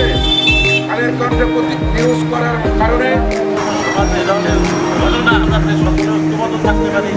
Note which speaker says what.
Speaker 1: কণ্ঠে কালের কণ্ঠে প্রতি নিউজ করার কারণে।
Speaker 2: আমরা থাকতে পারি